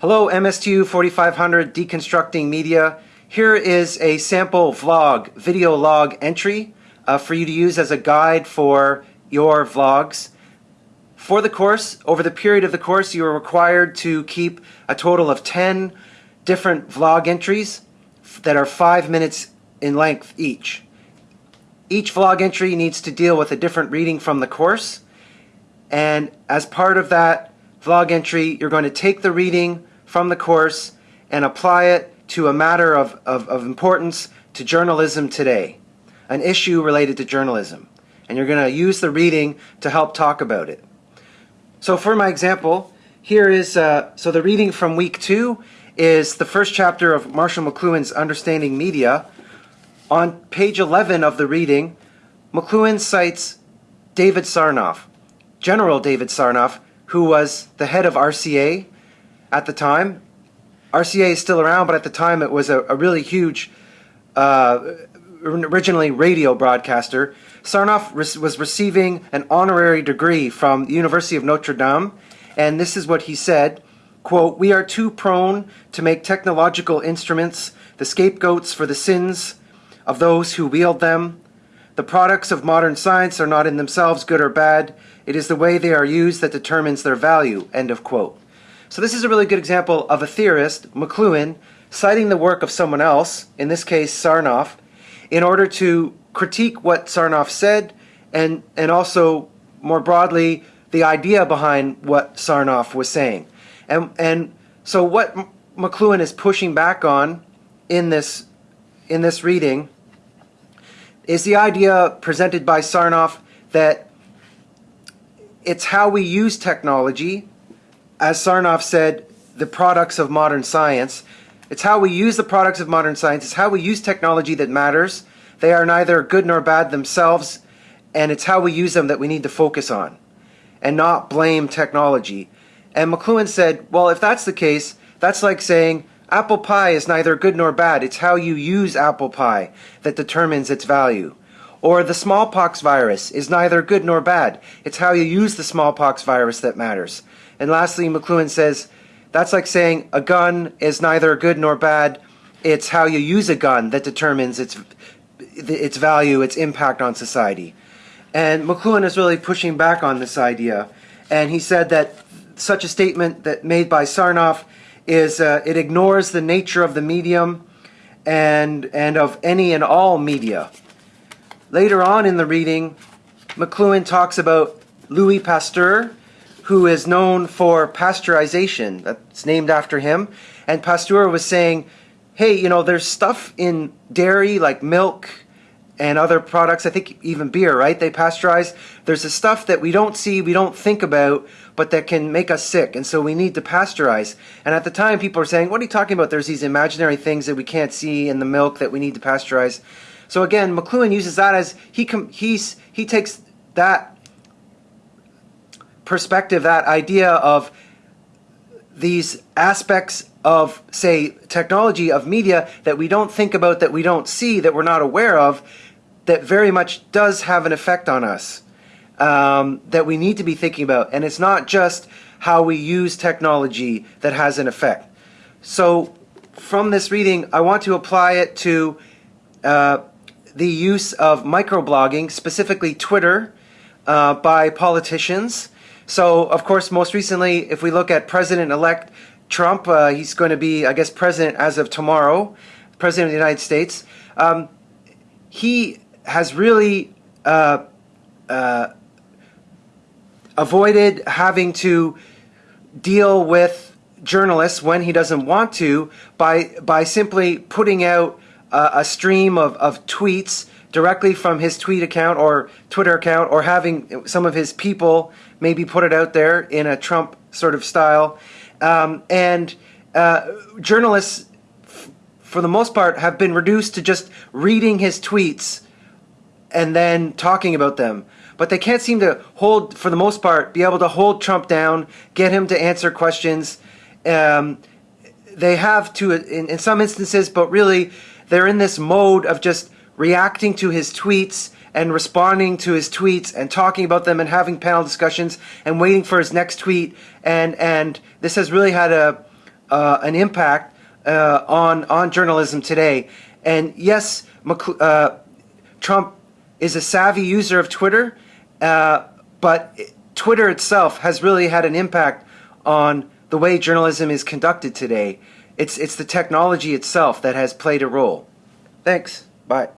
Hello MSTU 4500 Deconstructing Media. Here is a sample vlog, video log entry uh, for you to use as a guide for your vlogs. For the course, over the period of the course, you are required to keep a total of 10 different vlog entries that are 5 minutes in length each. Each vlog entry needs to deal with a different reading from the course and as part of that vlog entry, you're going to take the reading from the course and apply it to a matter of, of, of importance to journalism today, an issue related to journalism. And you're going to use the reading to help talk about it. So for my example, here is, uh, so the reading from week two is the first chapter of Marshall McLuhan's Understanding Media. On page 11 of the reading, McLuhan cites David Sarnoff, General David Sarnoff, who was the head of RCA at the time. RCA is still around, but at the time it was a, a really huge, uh, originally radio broadcaster. Sarnoff was receiving an honorary degree from the University of Notre Dame, and this is what he said, quote, We are too prone to make technological instruments the scapegoats for the sins of those who wield them. The products of modern science are not in themselves good or bad. It is the way they are used that determines their value. End of quote. So this is a really good example of a theorist, McLuhan, citing the work of someone else, in this case Sarnoff, in order to critique what Sarnoff said and, and also more broadly the idea behind what Sarnoff was saying. And, and so what McLuhan is pushing back on in this, in this reading is the idea presented by Sarnoff that it's how we use technology, as Sarnoff said, the products of modern science. It's how we use the products of modern science. It's how we use technology that matters. They are neither good nor bad themselves, and it's how we use them that we need to focus on and not blame technology. And McLuhan said, well, if that's the case, that's like saying apple pie is neither good nor bad. It's how you use apple pie that determines its value. Or the smallpox virus is neither good nor bad. It's how you use the smallpox virus that matters. And lastly, McLuhan says, that's like saying a gun is neither good nor bad. It's how you use a gun that determines its, its value, its impact on society. And McLuhan is really pushing back on this idea. And he said that such a statement that made by Sarnoff is uh, it ignores the nature of the medium and, and of any and all media. Later on in the reading, McLuhan talks about Louis Pasteur, who is known for pasteurization. That's named after him. And Pasteur was saying, hey, you know, there's stuff in dairy like milk and other products, I think even beer, right? They pasteurize. There's the stuff that we don't see, we don't think about, but that can make us sick. And so we need to pasteurize. And at the time, people are saying, what are you talking about? There's these imaginary things that we can't see in the milk that we need to pasteurize. So again, McLuhan uses that as he he's he takes that perspective, that idea of these aspects of, say, technology, of media that we don't think about, that we don't see, that we're not aware of, that very much does have an effect on us, um, that we need to be thinking about. And it's not just how we use technology that has an effect. So from this reading, I want to apply it to uh, the use of microblogging, specifically Twitter, uh, by politicians. So, of course, most recently, if we look at President-elect Trump, uh, he's going to be, I guess, president as of tomorrow, president of the United States. Um, he has really uh, uh avoided having to deal with journalists when he doesn't want to by by simply putting out uh, a stream of, of tweets directly from his tweet account or Twitter account or having some of his people maybe put it out there in a Trump sort of style. Um, and uh, journalists, for the most part, have been reduced to just reading his tweets and then talking about them. But they can't seem to hold, for the most part, be able to hold Trump down, get him to answer questions. Um, they have to, in, in some instances, but really, they're in this mode of just reacting to his tweets and responding to his tweets and talking about them and having panel discussions and waiting for his next tweet and and this has really had a uh, an impact uh, on on journalism today. And yes, McC- uh, Trump is a savvy user of Twitter, uh, but Twitter itself has really had an impact on the way journalism is conducted today. It's it's the technology itself that has played a role. Thanks. Bye.